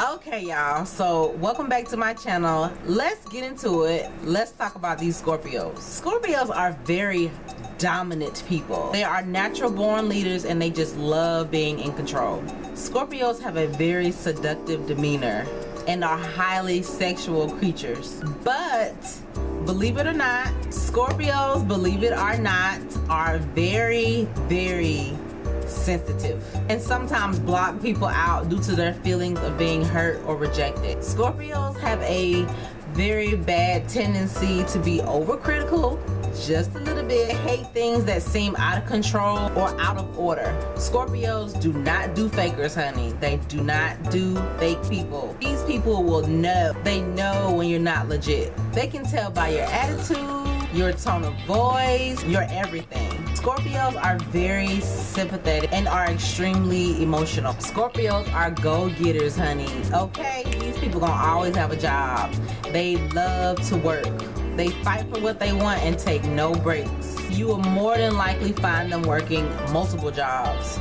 okay y'all. So welcome back to my channel. Let's get into it. Let's talk about these scorpios. Scorpios are very dominant people. They are natural born leaders and they just love being in control. Scorpios have a very seductive demeanor and are highly sexual creatures. But believe it or not scorpios believe it or not are very very sensitive. And sometimes block people out due to their feelings of being hurt or rejected. Scorpios have a very bad tendency to be overcritical just a little bit hate things that seem out of control or out of order. Scorpios do not do fakers honey. They do not do fake people. These people will know. They know when you're not legit. They can tell by your attitude your tone of voice your everything Scorpios are very sympathetic and are extremely emotional. Scorpios are go-getters, honey. Okay, these people gonna always have a job. They love to work. They fight for what they want and take no breaks. You will more than likely find them working multiple jobs.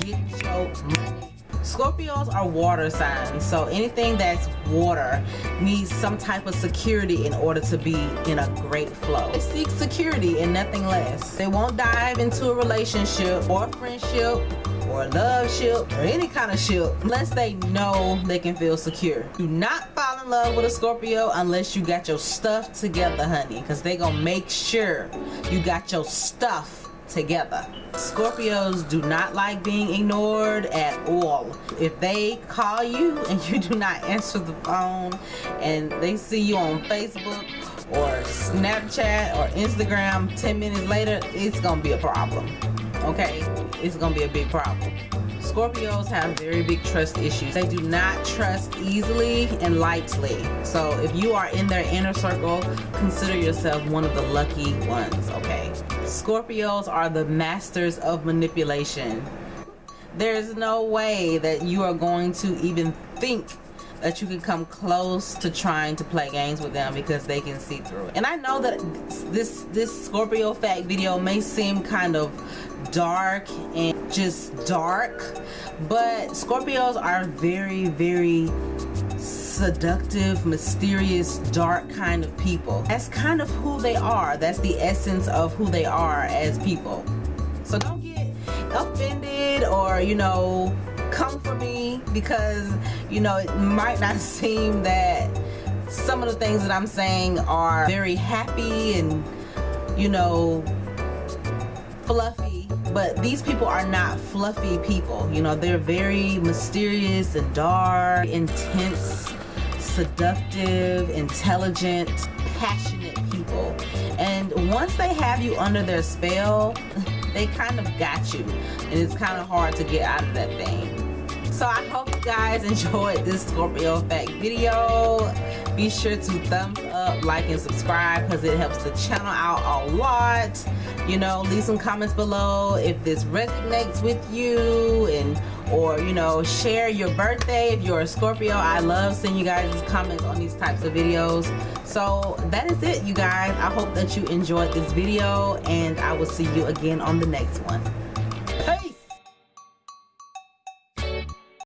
Get your money Scorpios are water signs, so anything that's water needs some type of security in order to be in a great flow. They seek security and nothing less. They won't dive into a relationship or a friendship or a love ship or any kind of ship unless they know they can feel secure. Do not fall in love with a Scorpio unless you got your stuff together, honey, because they gonna make sure you got your stuff together. Scorpios do not like being ignored at all. If they call you and you do not answer the phone and they see you on Facebook or Snapchat or Instagram 10 minutes later, it's gonna be a problem. Okay? It's gonna be a big problem. Scorpios have very big trust issues. They do not trust easily and lightly. So if you are in their inner circle, consider yourself one of the lucky ones, okay? Scorpios are the masters of manipulation. There's no way that you are going to even think that you can come close to trying to play games with them because they can see through it. And I know that this this Scorpio fact video may seem kind of dark and just dark, but Scorpios are very, very seductive, mysterious, dark kind of people. That's kind of who they are. That's the essence of who they are as people. So don't get offended or, you know, come for me because you know it might not seem that some of the things that I'm saying are very happy and you know fluffy but these people are not fluffy people. You know they're very mysterious and dark intense seductive intelligent passionate people. And once they have you under their spell they kind of got you. And it's kind of hard to get out of that thing so i hope you guys enjoyed this scorpio fact video. Be sure to thumbs up like and subscribe because it helps the channel out a lot. You know leave some comments below if this resonates with you and or you know share your birthday if you're a scorpio. I love seeing you guys comments on these types of videos. So that is it you guys. I hope that you enjoyed this video and i will see you again on the next one